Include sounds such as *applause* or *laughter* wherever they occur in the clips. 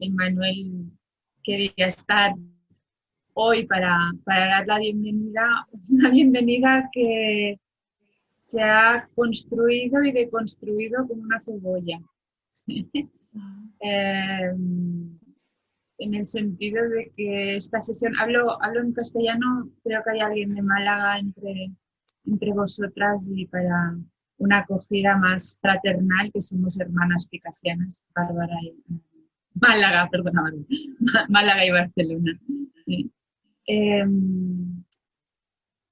Emanuel quería estar hoy para, para dar la bienvenida, *laughs* una bienvenida que se ha construido y deconstruido como una cebolla. *laughs* Em, en el sentido de que esta sesión, hablo, hablo en castellano, creo que hay alguien de Málaga entre, entre vosotras y para una acogida más fraternal, que somos hermanas picasianas, Bárbara y Málaga, perdona, *laughs* Málaga y Barcelona. Em,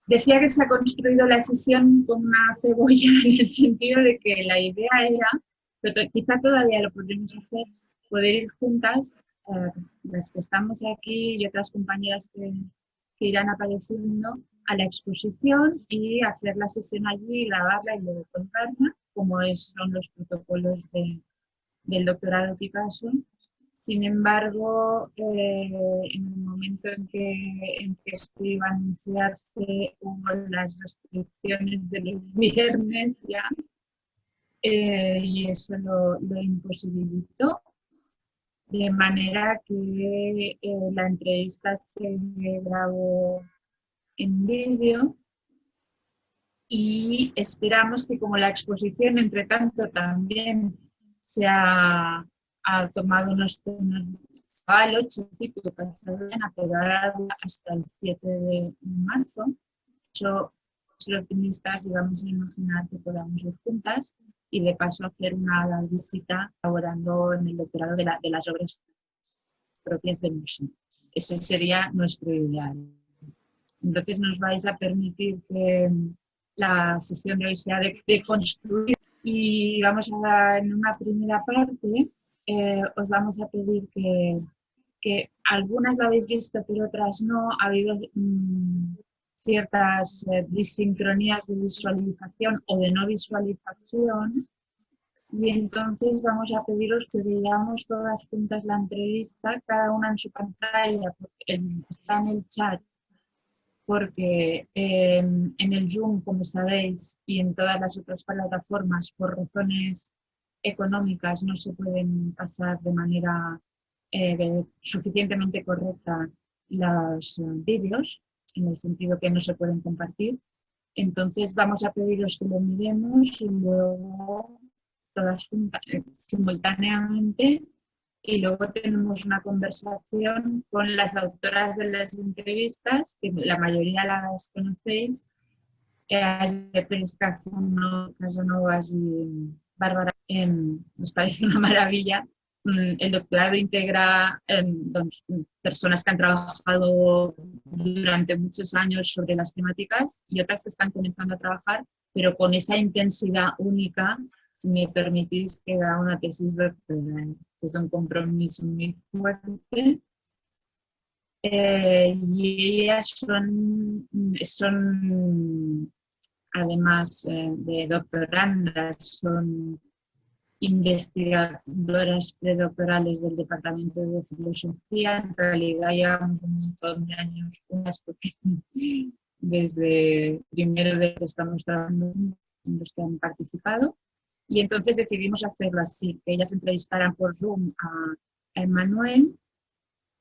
decía que se ha construido la sesión con una cebolla *laughs* en el sentido de que la idea era, pero quizá todavía lo podremos hacer, poder ir juntas, eh, las que estamos aquí y otras compañeras que, irán apareciendo, a la exposición y hacer la sesión allí, grabarla y luego contarla, como son los protocolos de, del doctorado Picasso. Sin embargo, eh, en el momento en que, en esto iba a anunciarse, hubo las restricciones de los *laughs* viernes ya, eh, y eso lo, lo, imposibilitó. De manera que eh, la entrevista se grabó en vídeo y esperamos que como la exposición, entre tanto, también se ha, tomado unos, unos el 8 de Pasadena, pero hasta el 7 de marzo. Yo, los optimistas y vamos a imaginar que podamos ir juntas y de paso hacer una visita laborando en el doctorado de, de las obras propias del museo. Ese sería nuestro ideal. Entonces nos vais a permitir que la sesión de hoy sea de, construir y vamos a dar en una primera parte, eh, os vamos a pedir que, que, algunas lo habéis visto pero otras no, ha habido mm, ciertas eh, disincronías de visualización o de no visualización. Y entonces vamos a pediros que veamos todas juntas la entrevista, cada una en su pantalla, porque está en el chat porque em, en el Zoom, como sabéis, y en todas las otras plataformas, por razones económicas, no se pueden pasar de manera eh, suficientemente correcta los eh, vídeos, en el sentido que no se pueden compartir. Entonces vamos a pediros que lo miremos y luego todas juntas, eh, simultáneamente y luego tenemos una conversación con las autoras de las entrevistas, que la mayoría las conocéis, de Pérez Casanovas y Bárbara, em, nos parece una maravilla. Mm, el doctorado integra em, personas que han trabajado durante muchos años sobre las temáticas y otras que están comenzando a trabajar, pero con esa intensidad única si me permitís, que da una tesis doctoral, que es un compromiso muy fuerte. Eh, y ellas son, además eh, de doctorandas, son investigadoras predoctorales del Departamento de Filosofía. En realidad llevamos un montón de años unas porque *laughs* desde primero de que estamos trabajando en los que han participado. Y entonces decidimos hacerlo así, que ellas entrevistaran por Zoom a, Emanuel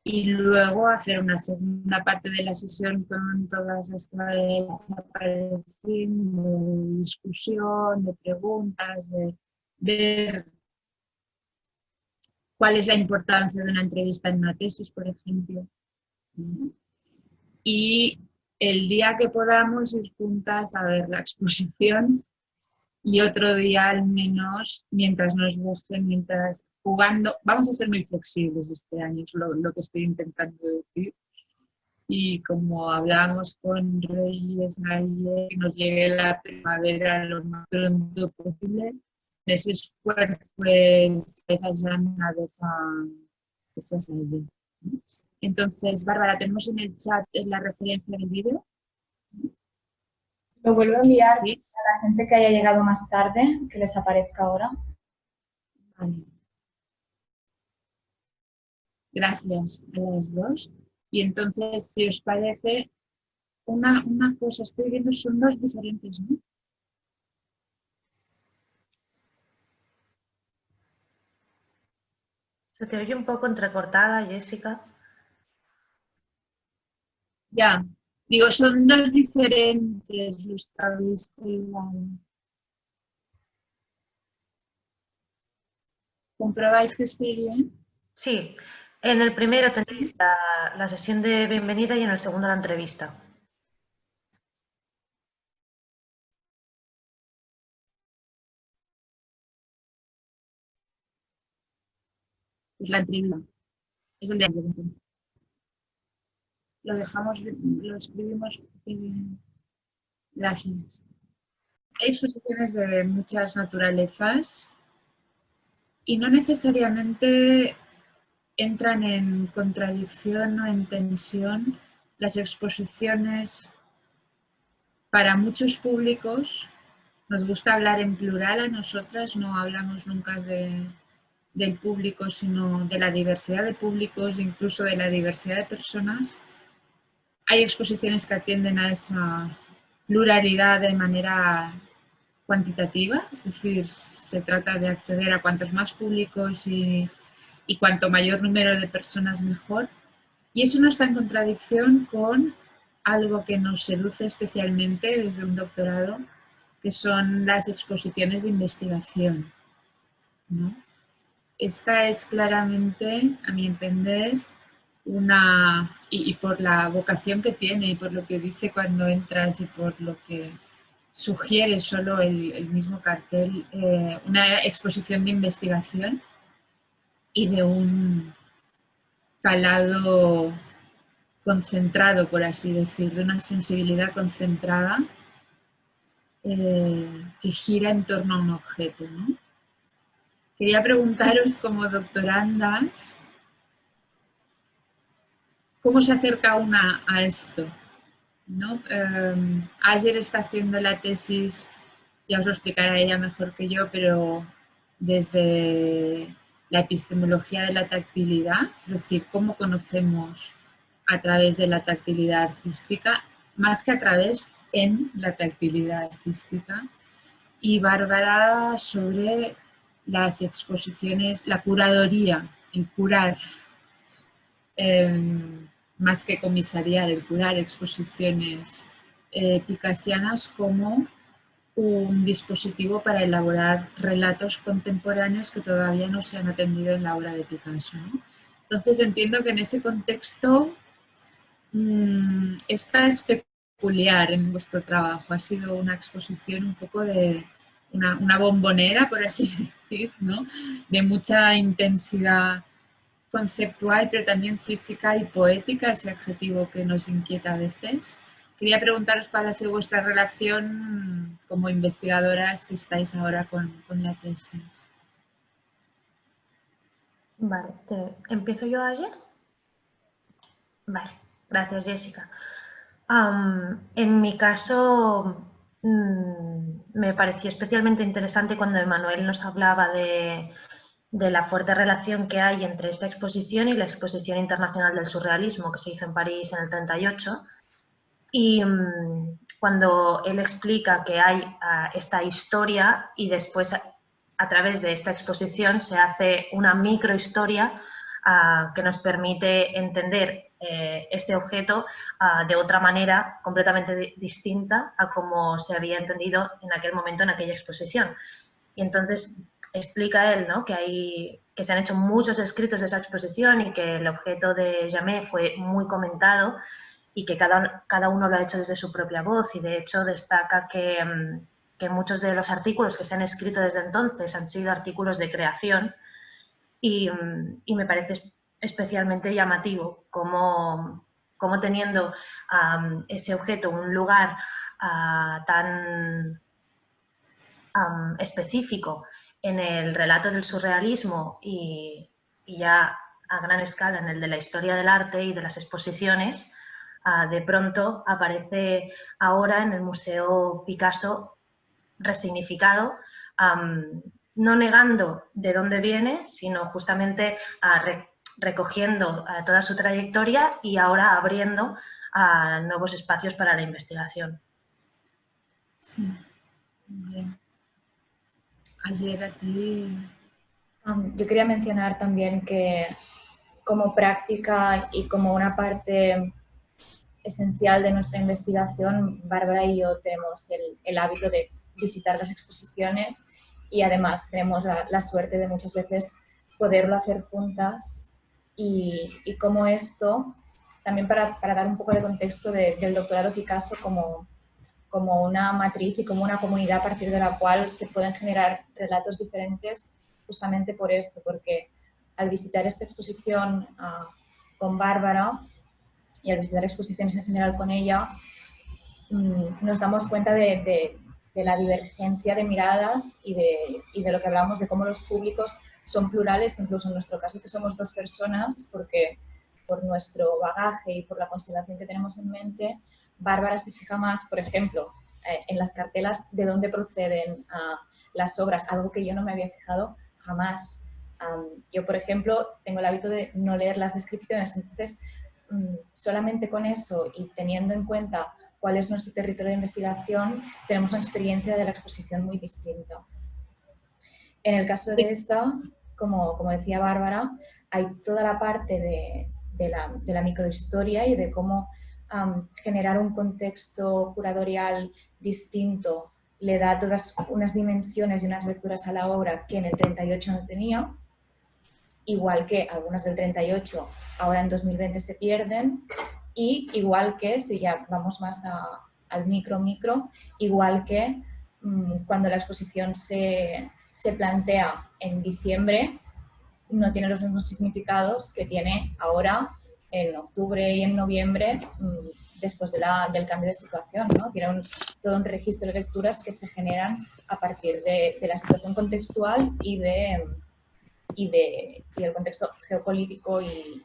y luego hacer una segunda parte de la sesión con todas estas de discusión, de preguntas, de ver cuál es la importancia de una entrevista en una tesis, por ejemplo. Y el día que podamos ir juntas a ver la exposición, y otro día al menos, mientras nos guste, mientras jugando, vamos a ser muy flexibles este año, es lo, lo que estoy intentando decir. Y como hablamos con Reyes ayer, que nos llegue la primavera lo más pronto posible, ese esfuerzo, pues, esa llamada, esa, esa idea. Entonces, Bárbara, tenemos en el chat la referencia del vídeo. Lo vuelvo a enviar a la gente que haya llegado más tarde, que les aparezca ahora. Gracias a las dos. Y entonces, si os parece, una, una cosa, estoy viendo, son dos diferentes, ¿no? Se te oye un poco entrecortada, Jessica. Ya, digo, son dos diferentes los que habéis ¿Comprobáis que estoy bien? Sí, en el primero tenéis la, la sesión de bienvenida y en el segundo la entrevista. Pues la entrevista. Es el de Lo dejamos, lo escribimos. Gracias. Hay exposiciones de muchas naturalezas y no necesariamente entran en contradicción o en tensión las exposiciones para muchos públicos. Nos gusta hablar en plural a nosotras, no hablamos nunca de, del público, sino de la diversidad de públicos, incluso de la diversidad de personas. Hay exposiciones que atienden a esa pluralidad de manera cuantitativa, es decir, se trata de acceder a cuantos más públicos y, y cuanto mayor número de personas mejor. Y eso no está en contradicción con algo que nos seduce especialmente desde un doctorado, que son las exposiciones de investigación. ¿no? Esta es claramente, a mi entender, una, y, por la vocación que tiene y por lo que dice cuando entras y por lo que sugiere solo el, mismo cartel, eh, una exposición de investigación y de un calado concentrado, por así decir, de una sensibilidad concentrada eh, que gira en torno a un objeto. ¿no? Quería preguntaros como doctorandas, ¿cómo se acerca una a esto? ¿No? Em, ayer está haciendo la tesis, ya os lo explicará ella mejor que yo, pero desde la epistemología de la tactilidad, es decir, cómo conocemos a través de la tactilidad artística, más que a través en la tactilidad artística. Y Bárbara sobre las exposiciones, la curadoría, el curar, em, más que comisariar, el curar exposiciones eh, picasianas como un dispositivo para elaborar relatos contemporáneos que todavía no se han atendido en la obra de Picasso. Entonces entiendo que en ese contexto mmm, esta en vuestro trabajo, ha sido una exposición un poco de una, una bombonera, por así *laughs* de mucha intensidad conceptual, pero también física y poética, ese adjetivo que nos inquieta a veces. Quería preguntaros cuál ha sido vuestra relación como investigadoras que estáis ahora con, la tesis. Vale, ¿empiezo yo ayer? Vale, gracias Jessica. en mi caso, Mm, me pareció especialmente interesante cuando Emanuel nos hablaba de, la fuerte relación que hay entre esta exposición y la Exposición Internacional del Surrealismo que se hizo en París en el 38. Y mm, cuando él explica que hay ah, esta historia y después a, través de esta exposición se hace una microhistoria uh, que nos permite entender eh, este objeto ah, de otra manera completamente distinta a como se había entendido en aquel momento en aquella exposición. Y entonces explica él ¿no? que, hay, que se han hecho muchos escritos de esa exposición y que el objeto de Jamé fue muy comentado y que cada, cada uno lo ha hecho desde su propia voz y de hecho destaca que, mm, que muchos de los artículos que se han escrito desde entonces han sido artículos de creación y, mm, y me parece especialmente llamativo, como teniendo ese objeto un lugar ah, tan específico en el relato del surrealismo y, ya a gran escala en el de la historia del arte y de las exposiciones, ah, de pronto aparece ahora en el Museo Picasso resignificado, no negando de dónde viene, sino justamente a recogiendo eh, toda su trayectoria y ahora abriendo a nuevos espacios para la investigación. Sí, Ayer aquí... yo quería mencionar también que como práctica y como una parte esencial de nuestra investigación, Bárbara y yo tenemos el, hábito de visitar las exposiciones y además tenemos la, suerte de muchas veces poderlo hacer juntas. Y, y esto, también para, dar un poco de contexto del doctorado Picasso como, como una matriz y como una comunidad a partir de la cual se pueden generar relatos diferentes justamente por esto, porque al visitar esta exposición ah, con Bárbara y al visitar exposiciones en general con ella, mm, nos damos cuenta de, la divergencia de miradas y de, y de, lo que hablamos de cómo los públicos son plurales, incluso en nuestro caso que somos dos personas, porque por nuestro bagaje y por la constelación que tenemos en mente, Bárbara se fija más, por ejemplo, eh, en las cartelas de dónde proceden las obras, algo que yo no me había fijado jamás. Yo, por ejemplo, tengo el hábito de no leer las descripciones, entonces mm, solamente con eso y teniendo en cuenta cuál es nuestro territorio de investigación, tenemos una experiencia de la exposición muy distinta. En el caso de esta, como, como decía Bárbara, hay toda la parte de, de, la, de la, microhistoria y de cómo generar un contexto curatorial distinto le da todas unas dimensiones y unas lecturas a la obra que en el 38 no tenía igual que algunas del 38 ahora en 2020 se pierden, y igual que, si ya vamos más al micro micro, igual que mm, cuando la exposición se, se, plantea en diciembre, no tiene los mismos significados que tiene ahora en octubre y en noviembre, mm, después de la, del cambio de situación. ¿no? Tiene todo un registro de lecturas que se generan a partir de, de la situación contextual y de y, de, del contexto geopolítico y,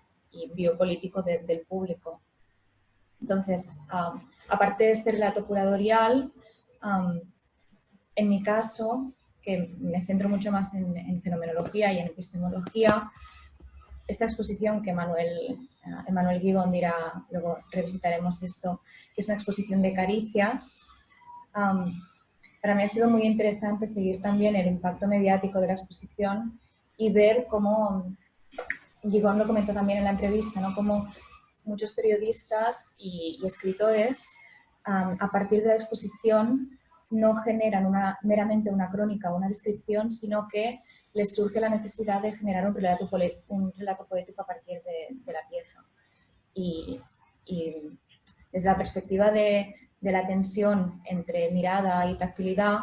biopolítico del público. Entonces, aparte de este relato curatorial, en mi caso, que me centro mucho más en, fenomenología y en epistemología, esta exposición que Manuel, uh, Emanuel Guigón dirá, luego revisitaremos esto, que es una exposición de caricias, para mí ha sido muy interesante seguir también el impacto mediático de la exposición y ver cómo, Gigón lo comentó también en la entrevista, ¿no? cómo muchos periodistas y, escritores a partir de la exposición no generan una, meramente una crónica o una descripción, sino que les surge la necesidad de generar un relato, un relato poético a partir de, la pieza. Y, desde la perspectiva de, de, la tensión entre mirada y tactilidad,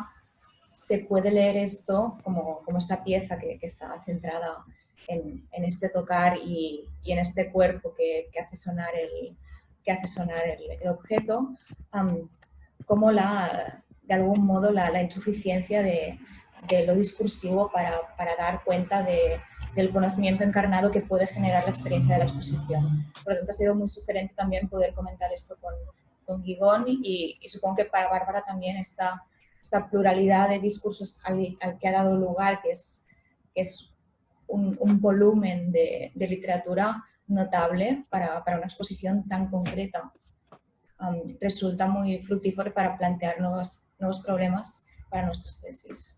se puede leer esto como, como esta pieza que, que está centrada en, en, este tocar y, y, en este cuerpo que, que, hace sonar el, que hace sonar el, objeto, como la, de algún modo la, la insuficiencia de, de, lo discursivo para, para dar cuenta de, del conocimiento encarnado que puede generar la experiencia de la exposición. Por lo tanto, ha sido muy sugerente también poder comentar esto con, con Guigón y, y supongo que para Bárbara también está esta pluralidad de discursos al, que ha dado lugar, que es, es un, volumen de, literatura notable para, una exposición tan concreta. resulta muy fructífero para plantear nuevos, nuevos problemas para nuestras tesis.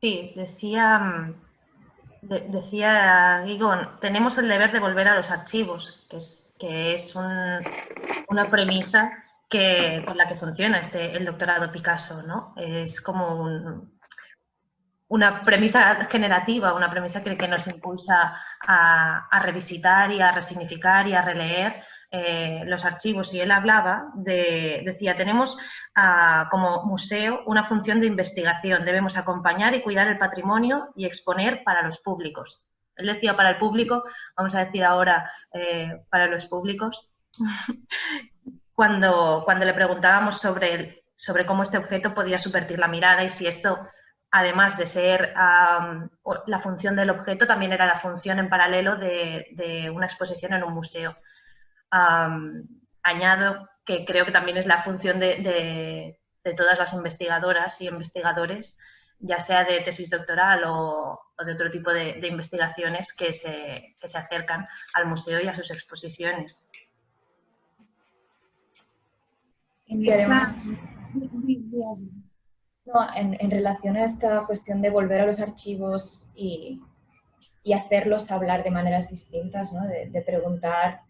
Sí, decía, decía Guigón, tenemos el deber de volver a los archivos, que es, que es una premisa que, con la que funciona este, el doctorado Picasso, ¿no? Es como una premisa generativa, una premisa que, nos impulsa a, revisitar y a resignificar y a releer eh, los archivos. Y él hablaba de, decía, tenemos ah, como museo una función de investigación, debemos acompañar y cuidar el patrimonio y exponer para los públicos. Él decía para el público, vamos a decir ahora eh, para los públicos, *laughs* cuando, cuando le preguntábamos sobre, sobre cómo este objeto podía subvertir la mirada y si esto, además de ser la función del objeto, también era la función en paralelo de, una exposición en un museo. añado que creo que también es la función de, todas las investigadoras y investigadores, ya sea de tesis doctoral o, de otro tipo de, investigaciones que se, que se acercan al museo y a sus exposiciones. En esa... No, en, relación a esta cuestión de volver a los archivos y, hacerlos hablar de maneras distintas, ¿no? de, preguntar,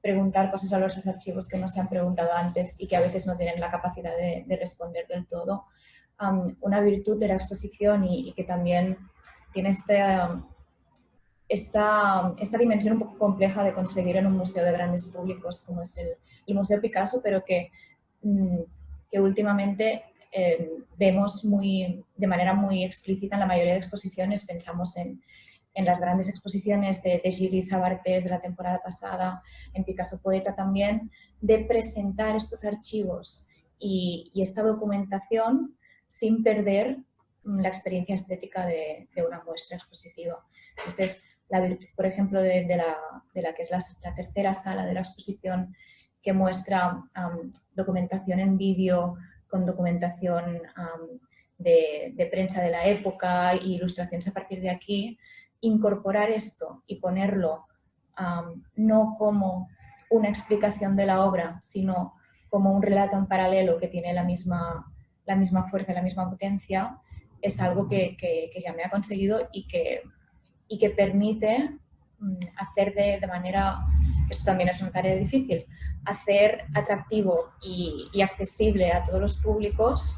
preguntar cosas a los archivos que no se han preguntado antes y que a veces no tienen la capacidad de, responder del todo. una virtud de la exposición y, que también tiene este, esta, esta, dimensión un poco compleja de conseguir en un museo de grandes públicos como es el, Museo Picasso, pero que, mm, que últimamente eh, vemos muy, de manera muy explícita en la mayoría de exposiciones, pensamos en, en las grandes exposiciones de, de Gilles Sabartés de la temporada pasada, en Picasso Poeta también, de presentar estos archivos y, y esta documentación sin perder mm, la experiencia estética de, de, una muestra expositiva. Entonces, la virtud, por ejemplo, de, de, la, de la, que es la, tercera sala de la exposición, que muestra documentación en vídeo con documentación de, de, prensa de la época e ilustraciones a partir de aquí, incorporar esto y ponerlo no como una explicación de la obra, sino como un relato en paralelo que tiene la misma, la misma fuerza, la misma potencia, es algo que, que, ya me ha conseguido y que y que permite mm, hacer de, manera, esto también es una tarea difícil, hacer atractivo y, accesible a todos los públicos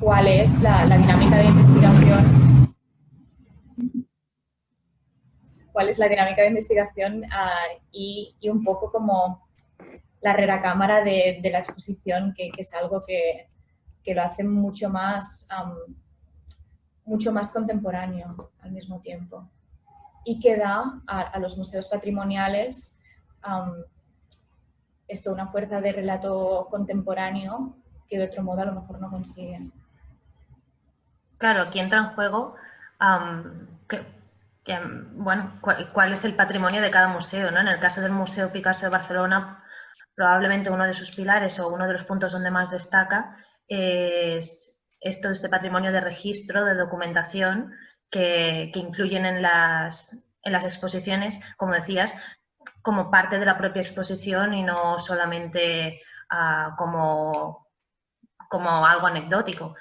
cuál es la, dinámica de investigación cuál es la dinámica de investigación ah, y, un poco como la recámara de, de la exposición, que, es algo que, que, lo hace mucho más mucho más contemporáneo al mismo tiempo y que da a, los museos patrimoniales esto, una fuerza de relato contemporáneo que de otro modo a lo mejor no consiguen. Claro, aquí entra en juego bueno, cuál, es el patrimonio de cada museo. ¿no? En el caso del Museo Picasso de Barcelona, probablemente uno de sus pilares o uno de los puntos donde más destaca es esto, este patrimonio de registro, de documentación que, incluyen en las, en las exposiciones, como decías, como parte de la propia exposición y no solamente ah, como, como algo anecdótico.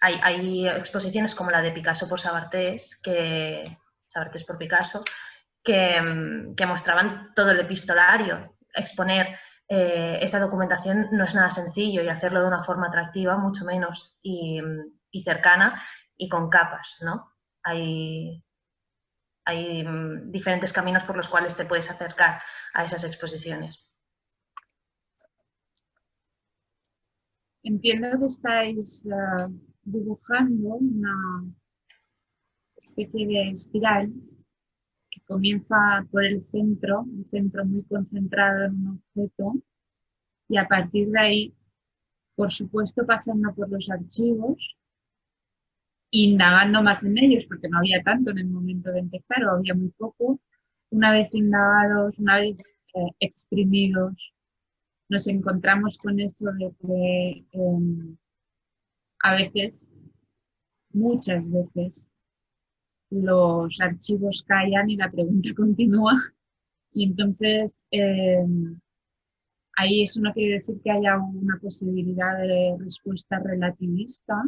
hay, exposiciones como la de Picasso por Sabartés, que, Sabartés por Picasso, que, que mostraban todo el epistolario, exponer eh, esa documentación no es nada sencillo y hacerlo de una forma atractiva, mucho menos, y, cercana y con capas, ¿no? Hay, hay mm, diferentes caminos por los cuales te puedes acercar a esas exposiciones. Entiendo que estáis eh, dibujando una especie de espiral comienza por el centro, un centro muy concentrado en un objeto, y a partir de ahí, por supuesto, pasando por los archivos, indagando más en ellos, porque no había tanto en el momento de empezar, o había muy poco, una vez indagados, una vez eh, exprimidos, nos encontramos con eso de que em, a veces, muchas veces, los archivos callan y la pregunta *laughs* continúa. Y entonces eh, ahí eso no quiere decir que haya una posibilidad de respuesta relativista,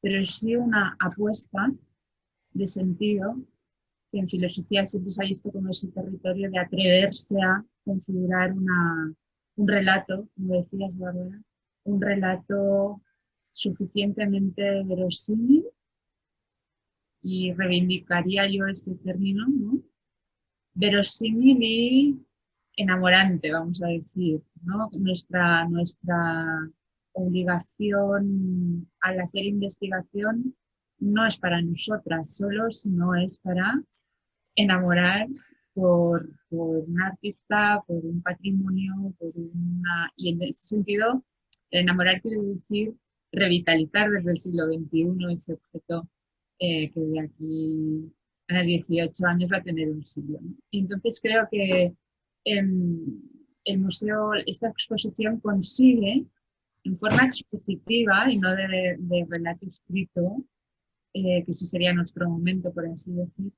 pero sí una apuesta de sentido que en filosofía siempre se ha visto como ese territorio de atreverse a configurar una, un relato, como decías, Bárbara, un relato suficientemente verosímil y reivindicaría yo este término, ¿no? verosímil y enamorante, vamos a decir. ¿no? Nuestra, nuestra obligación al hacer investigación no es para nosotras solo, sino es para enamorar por, por un artista, por un patrimonio, por una... Y en ese sentido, enamorar quiere decir revitalizar desde el siglo XXI ese objeto eh, que de aquí a 18 años va a tener un siglo. entonces creo que em, el museo, esta exposición consigue en forma expositiva y no de, relato escrito, eh, que ese sería nuestro momento, por así decir,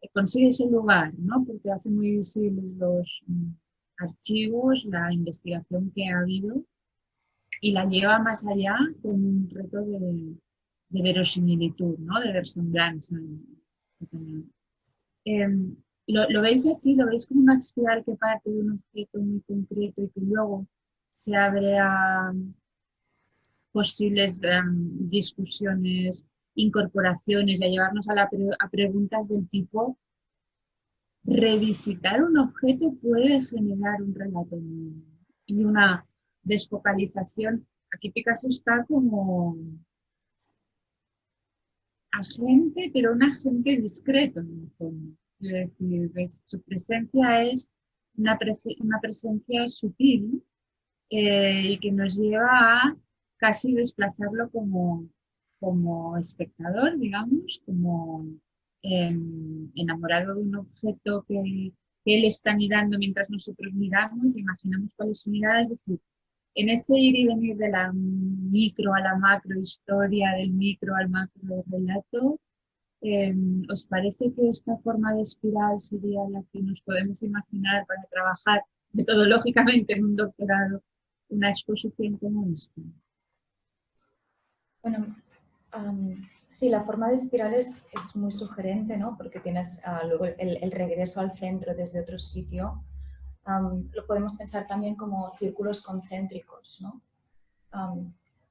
eh, consigue ese lugar, ¿no? porque hace muy visibles los mm, archivos, la investigación que ha habido y la lleva más allá con un reto de, verosimilitud, ¿no? de versemblanza. Em, lo, veis así? ¿Lo veis como una espiral que parte de un objeto muy concreto y que luego se abre a posibles em, discusiones, incorporaciones y a llevarnos a, a preguntas del tipo revisitar un objeto puede generar un relato y una desfocalización. Aquí Picasso está como agente, pero un agente discreto en el fondo. Es decir, su presencia es una, una presencia sutil eh, y que nos lleva a casi desplazarlo como, como espectador, digamos, como em, enamorado de un objeto que, él está mirando mientras nosotros miramos, imaginamos cuál es su mirada, es decir, en ese ir y venir de la micro a la macro historia, del micro al macro relato, em, ¿os parece que esta forma de espiral sería la que nos podemos imaginar para trabajar metodológicamente en un doctorado una exposición como esta? Bueno, sí, la forma de espiral es, muy sugerente, ¿no? Porque tienes ah, luego el, el, regreso al centro desde otro sitio lo podemos pensar también como círculos concéntricos, ¿no?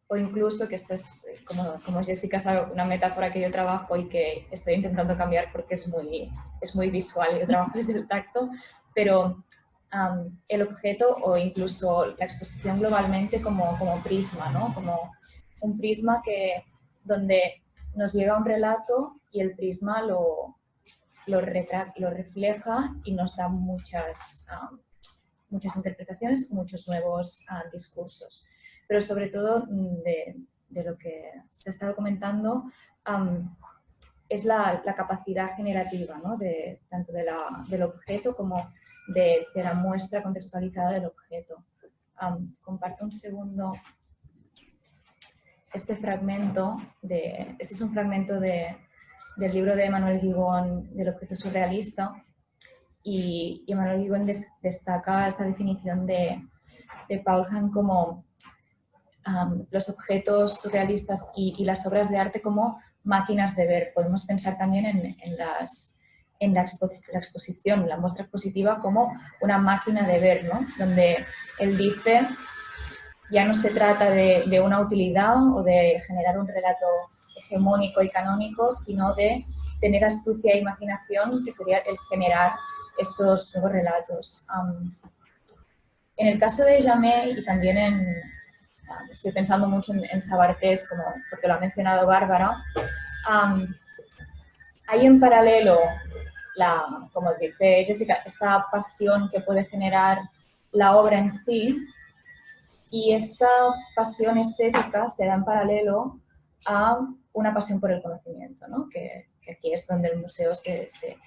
o incluso, que esto es, como, como Jessica sabe, una metáfora que yo trabajo y que estoy intentando cambiar porque es muy, es muy visual, yo trabajo *laughs* desde el tacto, pero el objeto o incluso la exposición globalmente como, como prisma, ¿no? como un prisma que, donde nos llega un relato y el prisma lo, lo, refleja y nos da muchas, muchas interpretaciones, muchos nuevos ah, discursos. Pero sobre todo mm, de, lo que se ha estado comentando es la, capacidad generativa, ¿no? de, tanto de la, del objeto como de, la muestra contextualizada del objeto. comparto un segundo este fragmento, de, este es un fragmento de, del libro de Manuel Guigón del objeto surrealista y, y Manuel Guigón destaca esta definición de, de Paulhan como los objetos surrealistas y, las obras de arte como máquinas de ver. Podemos pensar también en, en, las, en la, exposición, la muestra expositiva como una máquina de ver, ¿no? donde él dice ya no se trata de, de, una utilidad o de generar un relato hegemónico y canónico, sino de tener astucia e imaginación, que sería el generar estos nuevos relatos. en el caso de Jamé y también en, estoy pensando mucho en, Sabartés, como, porque lo ha mencionado Bárbara, hay en paralelo, la, como dice Jessica, esta pasión que puede generar la obra en sí y esta pasión estética se da en paralelo a una pasión por el conocimiento, ¿no? que, aquí es donde el museo se, se,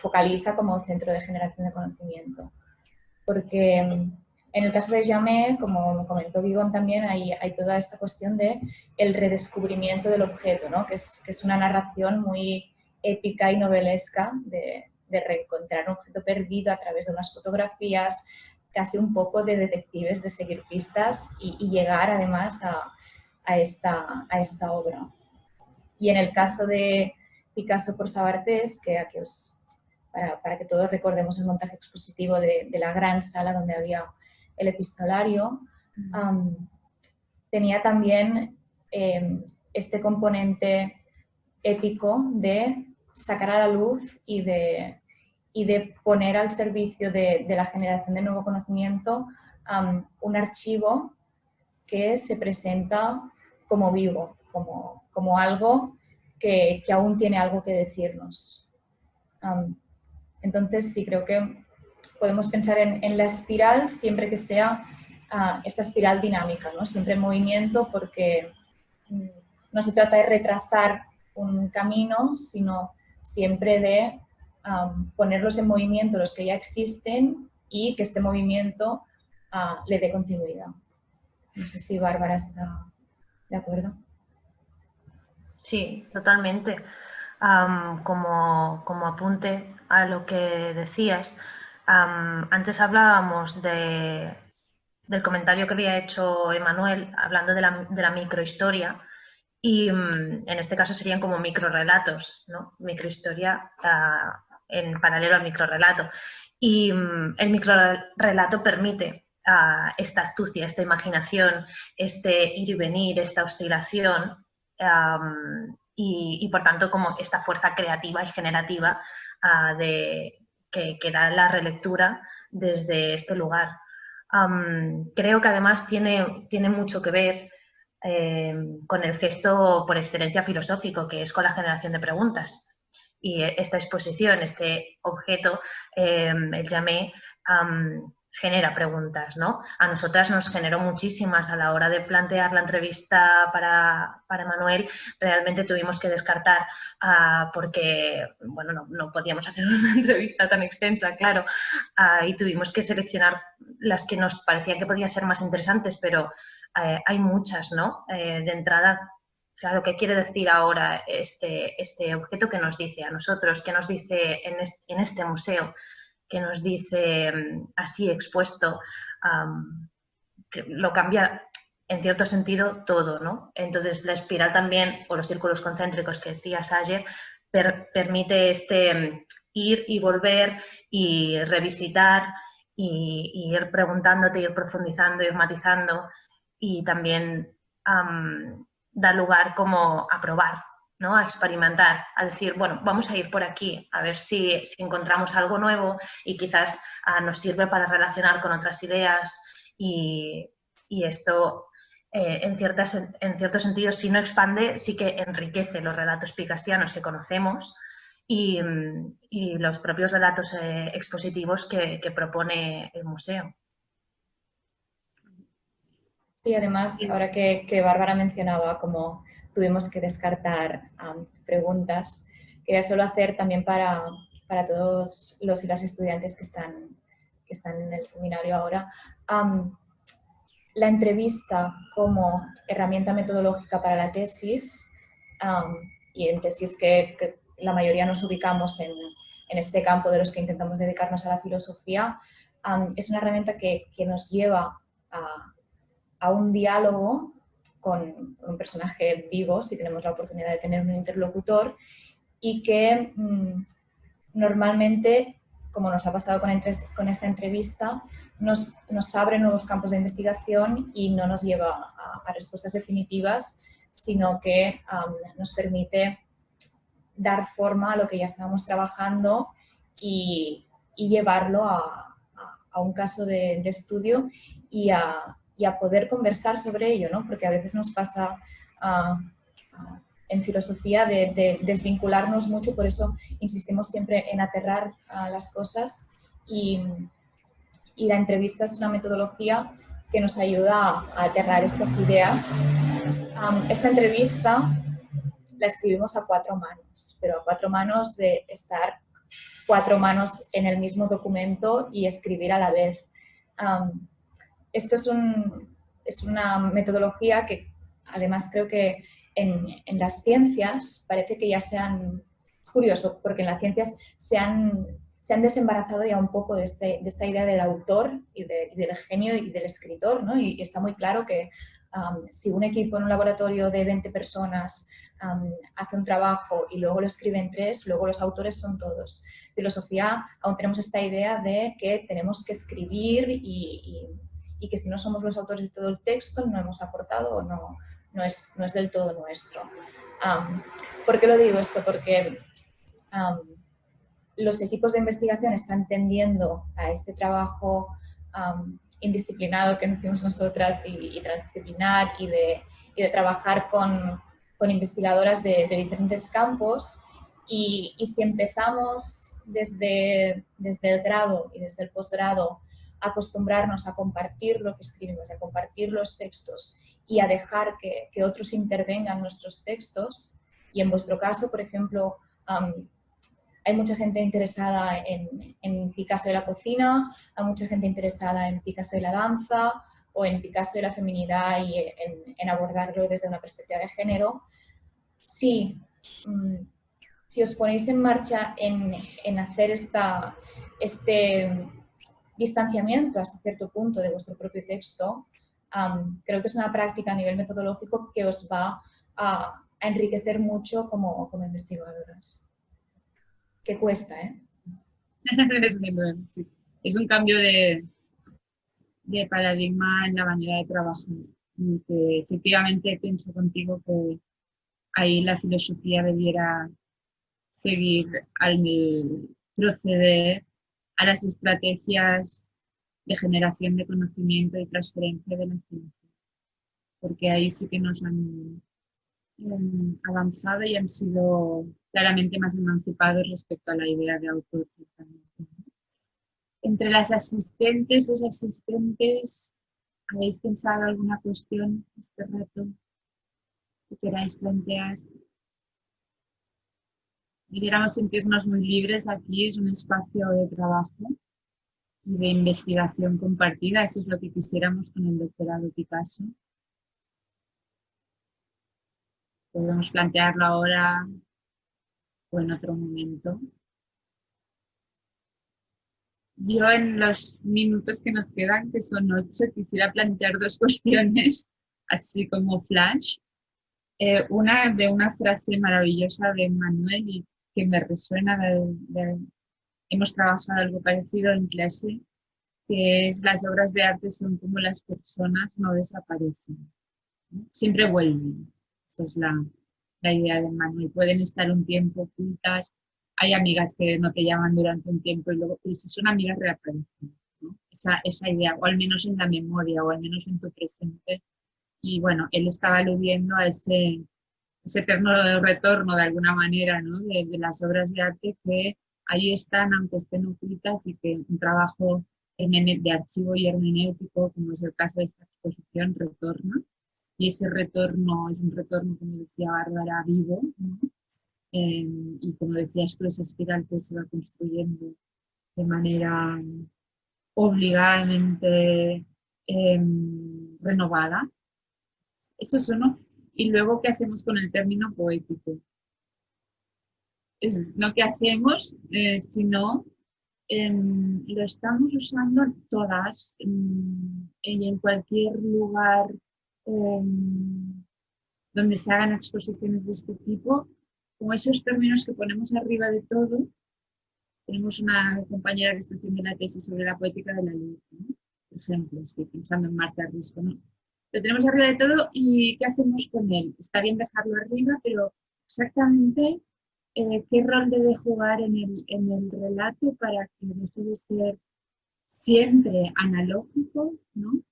focaliza como centro de generación de conocimiento. Porque en el caso de Jamé, como comentó Vigón también, hay, hay, toda esta cuestión de el redescubrimiento del objeto, ¿no? que, es, que es una narración muy épica y novelesca de, de reencontrar un objeto perdido a través de unas fotografías, casi un poco de detectives, de seguir pistas y, y llegar además a, a, esta, a esta obra. Y en el caso de Picasso por Sabartés, que aquí os, para, para, que todos recordemos el montaje expositivo de, de, la gran sala donde había el epistolario, um, tenía también eh, este componente épico de sacar a la luz y de, y de poner al servicio de, la generación de nuevo conocimiento un archivo que se presenta como vivo, como, como algo que, que, aún tiene algo que decirnos. entonces sí, creo que podemos pensar en, la espiral siempre que sea uh, esta espiral dinámica, ¿no? siempre en movimiento porque mm, no se trata de retrasar un camino, sino siempre de ponerlos en movimiento los que ya existen y que este movimiento uh, le dé continuidad. No sé si Bárbara está de acuerdo. Sí, totalmente. como, como, apunte a lo que decías, antes hablábamos de del comentario que había hecho Emanuel hablando de la, de la microhistoria y mm, en este caso serían como microrelatos, ¿no? Microhistoria ah, en paralelo al microrelato. Y mm, el microrelato permite ah, esta astucia, esta imaginación, este ir y venir, esta oscilación y, por tanto como esta fuerza creativa y generativa ah, de, que, da la relectura desde este lugar. creo que además tiene, tiene mucho que ver eh, con el gesto por excelencia filosófico, que es con la generación de preguntas. Y esta exposición, este objeto, eh, el llamé, genera preguntas, ¿no? A nosotras nos generó muchísimas a la hora de plantear la entrevista para, para Manuel, realmente tuvimos que descartar ah, porque, bueno, no, no, podíamos hacer *laughs* una entrevista tan extensa, claro, ah, y tuvimos que seleccionar las que nos parecía que podían ser más interesantes, pero eh, hay muchas, ¿no? Eh, de entrada, claro, ¿qué quiere decir ahora este, este objeto que nos dice a nosotros, que nos dice en en este museo? que nos dice mm, así expuesto, lo cambia en cierto sentido todo, ¿no? Entonces la espiral también, o los círculos concéntricos que decías ayer, permite este mm, ir y volver y revisitar y, ir preguntándote, ir profundizando, ir matizando y también da lugar como a probar, ¿no? a experimentar, a decir, bueno, vamos a ir por aquí, a ver si, encontramos algo nuevo y quizás ah, nos sirve para relacionar con otras ideas y, esto, eh, en, ciertas, en cierto sentido, si no expande, sí que enriquece los relatos picasianos que conocemos y, los propios relatos eh, expositivos que, propone el museo. Sí, además, ahora que, que Bárbara mencionaba como tuvimos que descartar preguntas. Quería solo hacer también para, para, todos los y las estudiantes que están, que están en el seminario ahora, la entrevista como herramienta metodológica para la tesis, y en tesis que, la mayoría nos ubicamos en, en, este campo de los que intentamos dedicarnos a la filosofía, es una herramienta que, que nos lleva a, a un diálogo con, un personaje vivo, si tenemos la oportunidad de tener un interlocutor, y que mm, normalmente, como nos ha pasado con, esta entrevista, nos, abre nuevos campos de investigación y no nos lleva a, respuestas definitivas, sino que nos permite dar forma a lo que ya estábamos trabajando y, llevarlo a, a, un caso de, de estudio y a, y a poder conversar sobre ello, ¿no? porque a veces nos pasa ah, ah, en filosofía de, desvincularnos mucho, por eso insistimos siempre en aterrar a las cosas y, la entrevista es una metodología que nos ayuda a aterrar estas ideas. esta entrevista la escribimos a cuatro manos, pero a cuatro manos de estar cuatro manos en el mismo documento y escribir a la vez esto es, es una metodología que además creo que en, en, las ciencias parece que ya se han... Es curioso, porque en las ciencias se han, se han desembarazado ya un poco de, este, de esta idea del autor y, del genio y del escritor, ¿no? y, está muy claro que um, si un equipo en un laboratorio de 20 personas um, hace un trabajo y luego lo escriben tres, luego los autores son todos. Filosofía, aún tenemos esta idea de que tenemos que escribir y que si no somos los autores de todo el texto no hemos aportado o no, no, es, no es del todo nuestro. ¿Por qué lo digo esto? Porque los equipos de investigación están tendiendo a este trabajo indisciplinado que decimos nosotras y, transdisciplinar y de, y de trabajar con, con investigadoras de, de, diferentes campos y, y, si empezamos desde, desde el grado y desde el posgrado acostumbrarnos a compartir lo que escribimos, a compartir los textos y a dejar que, que otros intervengan nuestros textos. Y en vuestro caso, por ejemplo, hay mucha gente interesada en, en, Picasso de la cocina, hay mucha gente interesada en Picasso de la danza o en Picasso de la feminidad y en, en abordarlo desde una perspectiva de género. Sí, mm, si os ponéis en marcha en, en hacer esta, este distanciamiento hasta cierto punto de vuestro propio texto, creo que es una práctica a nivel metodológico que os va a, enriquecer mucho como, como, investigadoras. Que cuesta, ¿eh? *laughs* es un cambio de, de paradigma en la manera de trabajar. Que efectivamente pienso contigo que ahí la filosofía debiera seguir al proceder a las estrategias de generación de conocimiento y transferencia de la ciencia. Porque ahí sí que nos han avanzado y han sido claramente más emancipados respecto a la idea de autor. Entre las asistentes, los asistentes, ¿habéis pensado alguna cuestión este rato que queráis plantear? Debiéramos sentirnos muy libres aquí, es un espacio de trabajo y de investigación compartida, eso es lo que quisiéramos con el doctorado Picasso. Podemos plantearlo ahora o en otro momento. Yo en los minutos que nos quedan, que son ocho, quisiera plantear dos *laughs* cuestiones, así como flash. Eh, una de una frase maravillosa de Manuel y que me resuena, hemos trabajado algo parecido en clase, que es las obras de arte son como las personas, no desaparecen, siempre vuelven. Esa es la, la idea de Manuel. Pueden estar un tiempo ocultas, hay amigas que no te llaman durante un tiempo y luego, pero si son amigas reaparecen. Esa, esa idea, o al menos en la memoria, o al menos en tu presente. Y bueno, él estaba aludiendo a ese, ese eterno retorno de alguna manera ¿no? de, de, las obras de arte que ahí están, aunque estén ocultas, y que un trabajo de archivo y hermenéutico, como es el caso de esta exposición, retorna. Y ese retorno es un retorno, como decía Bárbara, vivo, ¿no? Em, y como decías tú, esa espiral que se va construyendo de manera obligadamente em, renovada. Eso es uno. Y luego, ¿qué hacemos con el término poético? Es, no qué hacemos, eh, sino em, lo estamos usando todas y en cualquier lugar donde se hagan exposiciones de este tipo, con esos términos que ponemos arriba de todo, tenemos una compañera que está haciendo la tesis sobre la poética de la luz, por ejemplo, estoy pensando en Marta Risco, ¿no? Lo tenemos arriba de todo y ¿qué hacemos con él? Está bien dejarlo arriba, pero exactamente eh, qué rol debe jugar en el, en el relato para que deje de ser siempre analógico, ¿no?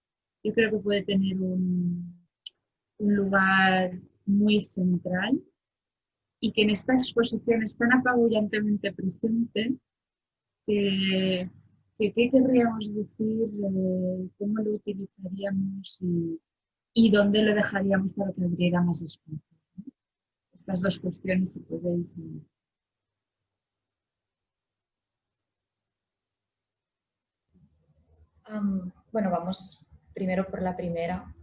Yo creo que puede tener un, un lugar muy central y que en esta exposición es tan apabullantemente presente que, qué querríamos decir, cómo lo utilizaríamos y, dónde lo dejaríamos para que abriera más espacio. Estas dos cuestiones, si podéis. bueno, vamos primero por la primera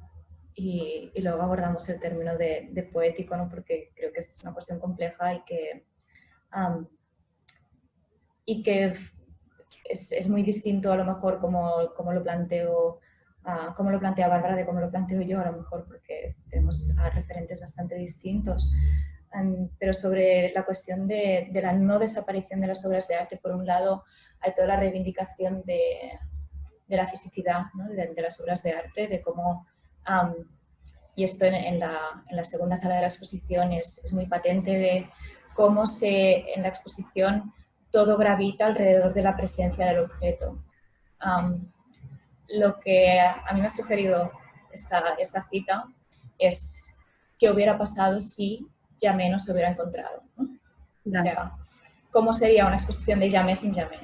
y, luego abordamos el término de, poético, ¿no? porque creo que es una cuestión compleja y que, y que es, es, muy distinto a lo mejor como, como lo planteo uh, como lo plantea Bárbara de cómo lo planteo yo a lo mejor porque tenemos referentes bastante distintos. pero sobre la cuestión de, de, la no desaparición de las obras de arte, por un lado hay toda la reivindicación de, de la fisicidad ¿no? de, de, las obras de arte, de cómo y esto en, la, en, la, segunda sala de la exposición es, es, muy patente de cómo se, en la exposición todo gravita alrededor de la presencia del objeto. Lo que a mí me ha sugerido esta, esta cita es qué hubiera pasado si Yamé no se hubiera encontrado. O sea, ¿cómo sería una exposición de Yamé sin Yamé?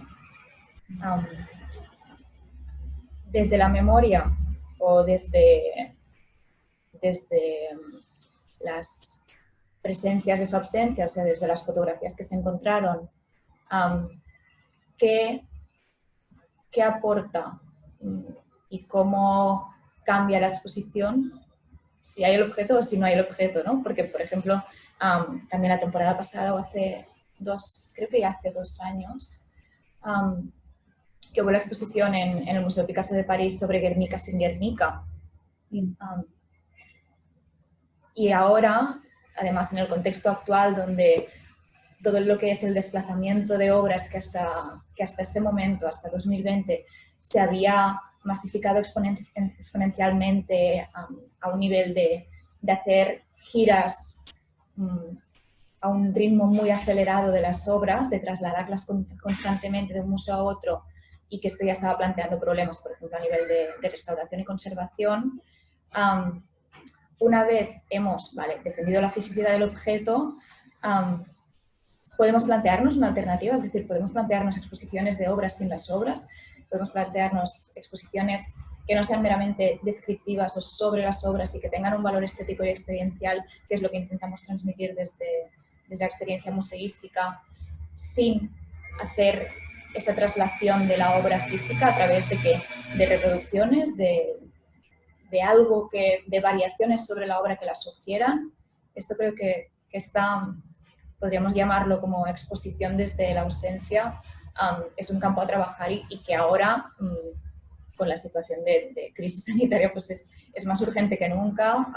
desde la memoria o desde, desde mm, las presencias de su ausencia, o sea, desde las fotografías que se encontraron, ¿qué, ¿qué, aporta y cómo cambia la exposición si hay el objeto o si no hay el objeto, ¿no? Porque, por ejemplo, también la temporada pasada o hace dos, creo que ya hace dos años, que hubo la exposición en, el Museo Picasso de París sobre Guernica sin Guernica. y ahora, además en el contexto actual donde todo lo que es el desplazamiento de obras que hasta, que hasta este momento, hasta 2020, se había masificado exponencialmente a un nivel de, de hacer giras mm, a un ritmo muy acelerado de las obras, de trasladarlas constantemente de un museo a otro y que esto ya estaba planteando problemas, por ejemplo, a nivel de, restauración y conservación. una vez hemos defendido la fisicidad del objeto, podemos plantearnos una alternativa, es decir, podemos plantearnos exposiciones de obras sin las obras, podemos plantearnos exposiciones que no sean meramente descriptivas o sobre las obras y que tengan un valor estético y experiencial, que es lo que intentamos transmitir desde, desde la experiencia museística, sin hacer esta traslación de la obra física a través de, que, de reproducciones, de, de algo que, de variaciones sobre la obra que la sugieran. Esto creo que, que está, podríamos llamarlo como exposición desde la ausencia, es un campo a trabajar y, que ahora, mm, con la situación de, crisis *laughs* sanitaria, pues es, es, más urgente que nunca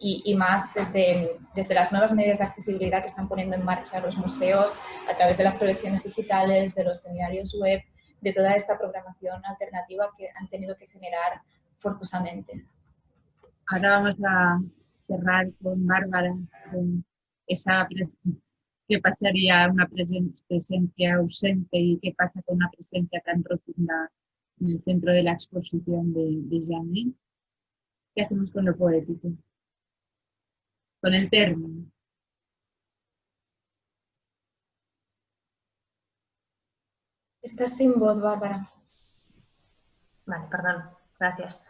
y, más desde, desde las nuevas medidas de accesibilidad que están poniendo en marcha los museos a través de las colecciones digitales, de los seminarios web, de toda esta programación alternativa que han tenido que generar forzosamente. Ahora vamos a cerrar con Bárbara, con esa qué pasaría una presencia ausente y qué pasa con una presencia tan rotunda en el centro de la exposición de, de ¿Qué hacemos con lo poético? con el término. Estás sin voz, Bárbara. Vale, perdón, gracias.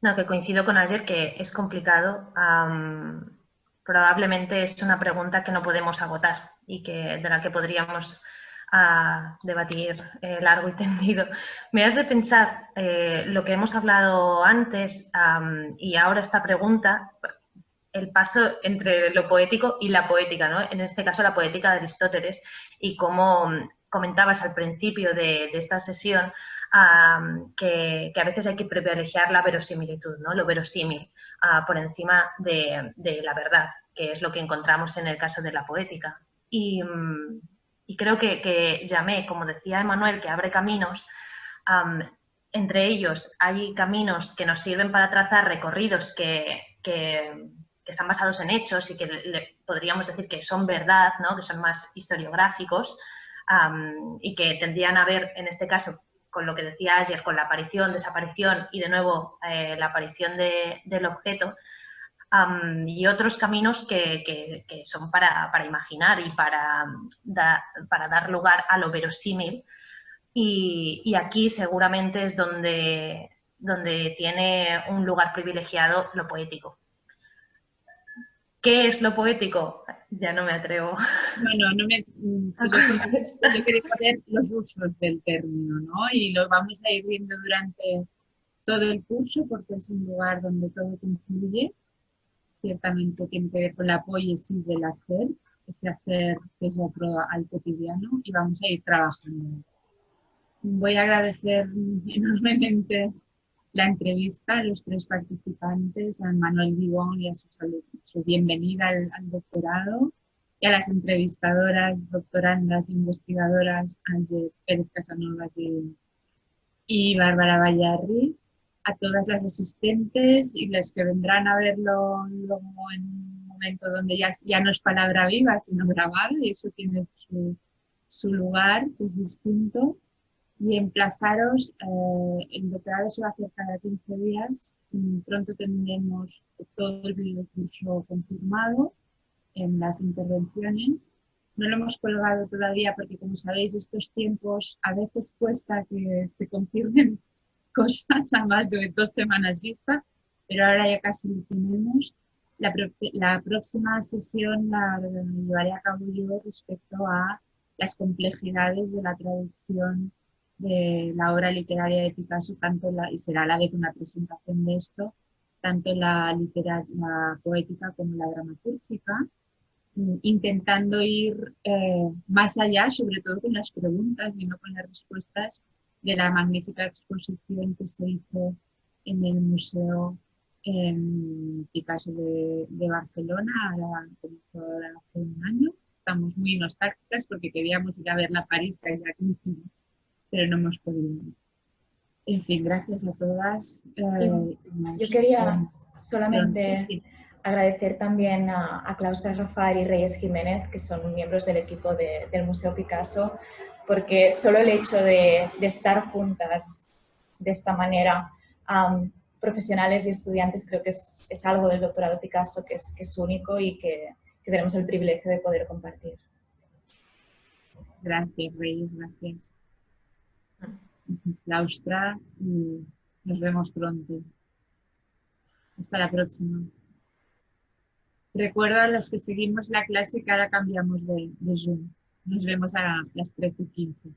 No, que coincido con ayer que es complicado. probablemente es una pregunta que no podemos agotar y que, de la que podríamos ah, debatir eh, largo y *laughs* tendido. Me hace pensar eh, lo que hemos hablado antes y ahora esta pregunta, el paso entre lo poético y la poética, ¿no? En este caso la poética de Aristóteles y como comentabas al principio de, esta sesión, que, a veces hay que privilegiar la verosimilitud, ¿no? Lo verosímil ah, por encima de, la verdad, que es lo que encontramos en el caso de la poética. Y, mm, creo que, llamé, como decía Emanuel, que abre caminos, entre ellos hay caminos que nos sirven para trazar recorridos que, que están basados en hechos y que le, podríamos decir que son verdad, ¿no? que son más historiográficos y que tendrían a ver, en este caso, con lo que decía ayer, con la aparición, desaparición y de nuevo eh, la aparición del objeto, y otros caminos que, son para, imaginar y para, para, dar lugar a lo verosímil. Y, y, aquí seguramente es donde, donde tiene un lugar privilegiado lo poético. ¿Qué es lo poético? Ya no me atrevo. No, no, me... Mm, *laughs* yo quería poner los usos del término, ¿no? Y lo vamos a ir viendo durante todo el curso porque es un lugar donde todo confluye. Ciertamente tiene que ver con la poiesis del hacer, ese hacer que es otro al cotidiano y vamos a ir trabajando. Voy a agradecer *laughs* enormemente la entrevista a los tres participantes, a Manuel Vivón y a su, bienvenida al, doctorado, y a las entrevistadoras, doctorandas, investigadoras, Ángel Pérez Casanova y Bárbara Vallarri, a todas las asistentes y las que vendrán a verlo luego en un momento donde ya, ya no es palabra viva, sino grabada, y eso tiene su, su lugar, que es distinto y emplazaros, eh, el doctorado se va a hacer cada 15 días, mm, pronto tendremos todo el curso confirmado en las intervenciones. No lo hemos colgado todavía porque, como sabéis, estos tiempos a veces cuesta que se confirmen cosas *laughs* a más de dos semanas vista, pero ahora ya casi lo tenemos. La, la próxima sesión la llevaré a cabo yo respecto a las complejidades de la traducción de la obra literaria de Picasso, tanto la, y será a la vez una presentación de esto, tanto la, la poética como la dramatúrgica, intentando ir eh, más allá, sobre todo con las preguntas y no con las respuestas, de la magnífica exposición que se hizo en el Museo Picasso de, Barcelona, ahora comenzó hace un año. Estamos muy nostálgicas porque queríamos ir a ver la París que hay aquí, pero no hemos podido. En fin, gracias a todas. Eh, yo quería solamente agradecer también a, a Claustra Rafael y Reyes Jiménez, que son miembros del equipo del Museo Picasso, porque solo el hecho de, estar juntas de esta manera, profesionales y estudiantes, creo que es, algo del doctorado Picasso que es, que es único y que, tenemos el privilegio de poder compartir. Gracias, Reyes, gracias. Claustra, nos vemos pronto. Hasta la próxima. Recuerdo a los que seguimos la clase que ahora cambiamos de, de Zoom. Nos vemos a las 13.15.